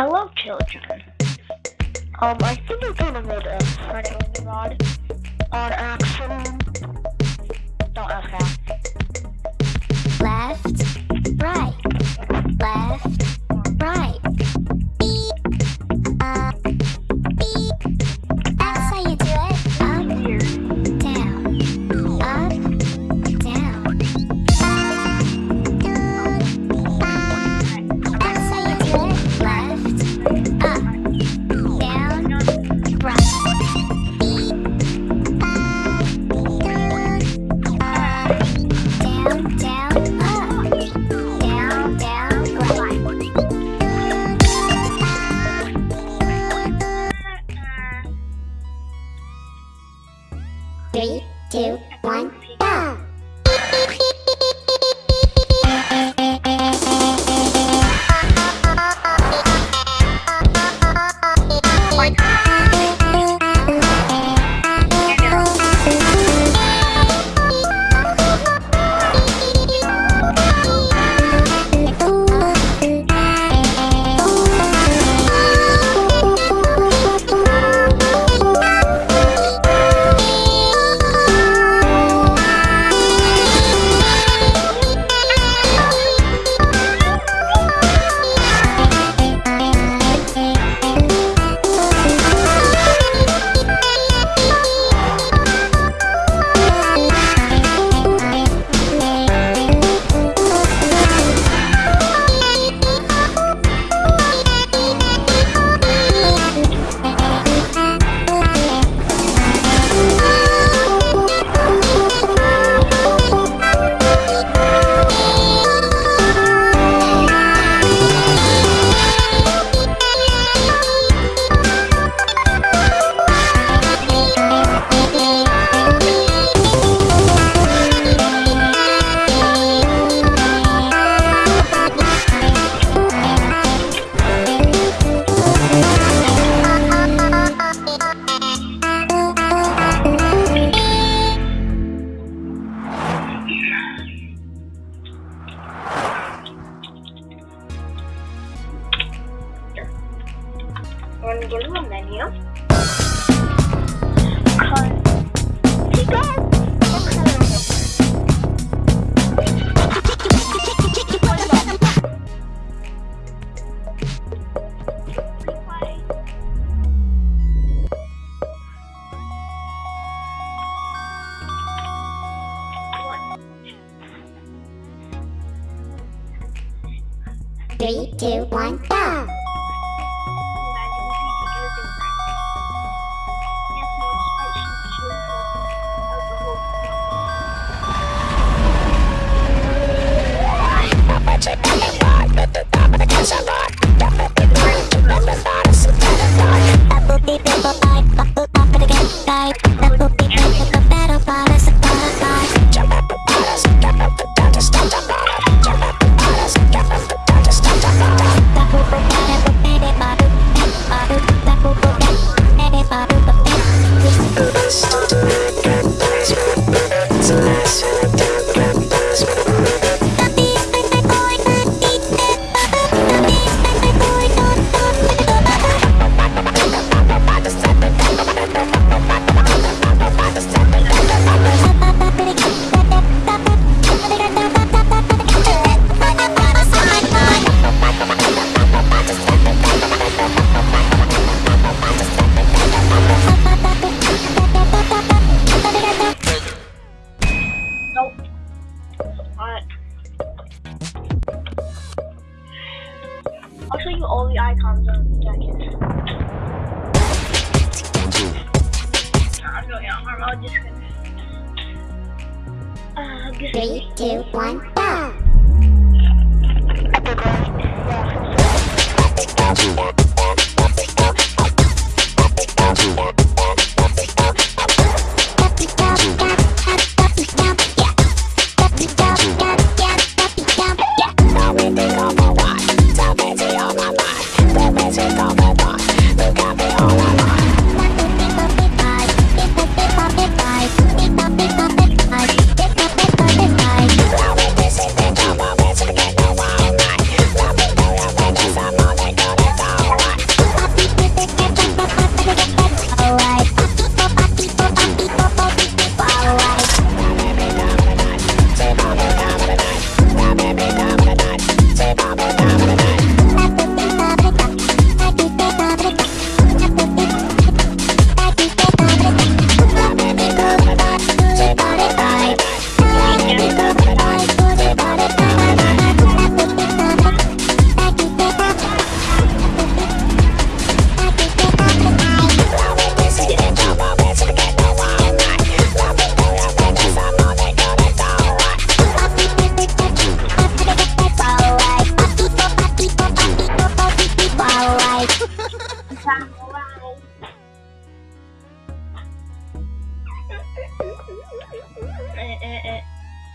Hello, children. Um, I think I kind of made a Reddit rod on accident. Don't ask how. left, right, left, Want to go to the menu? Cut. Keep going. Three, two, one, go! I'm just gonna. Uh, Three, two, one, go!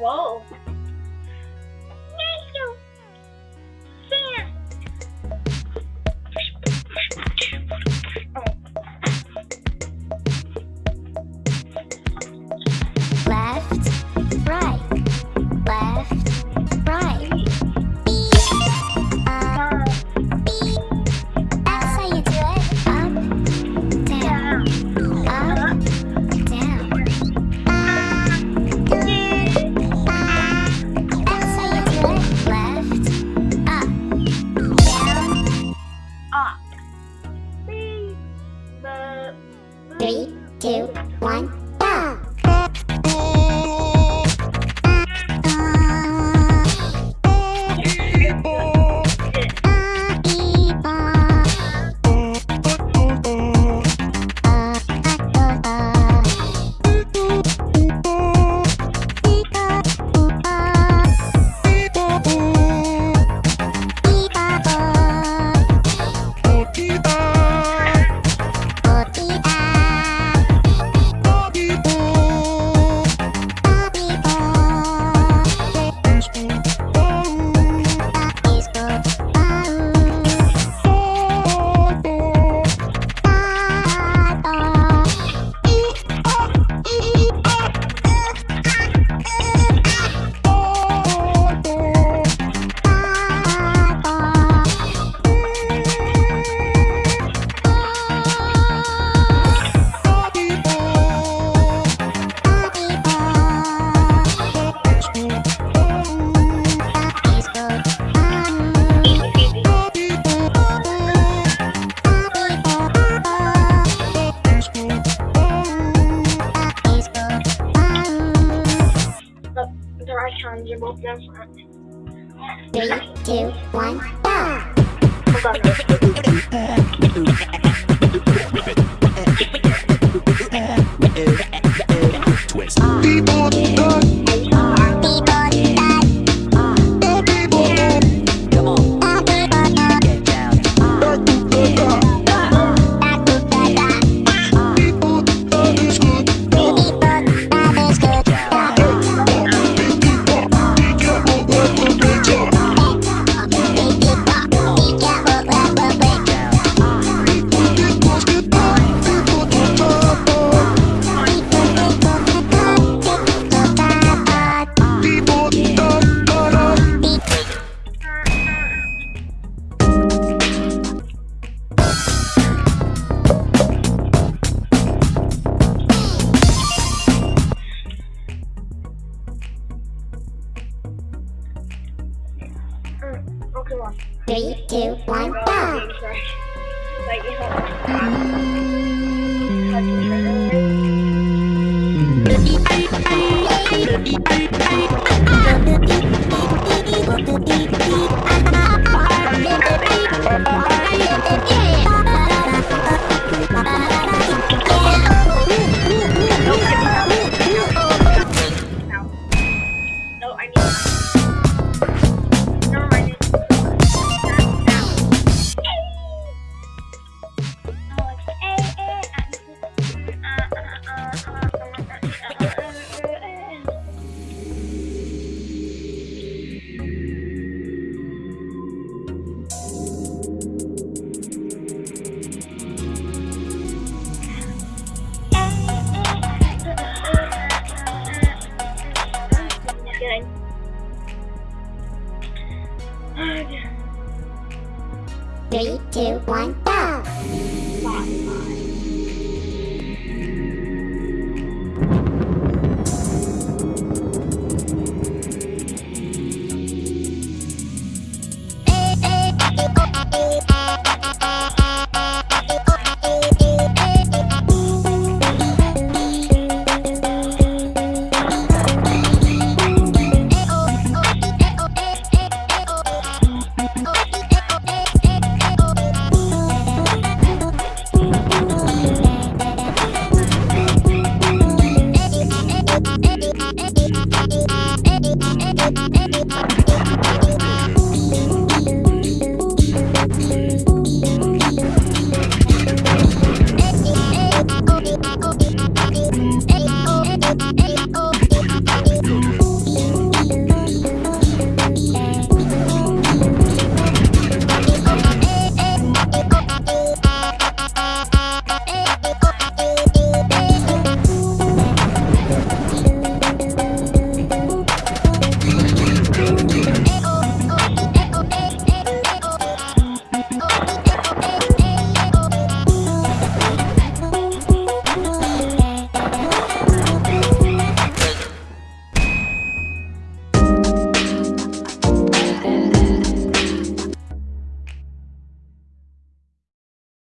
Whoa. Hands are both in front. Three, two, one, go. Cái. One.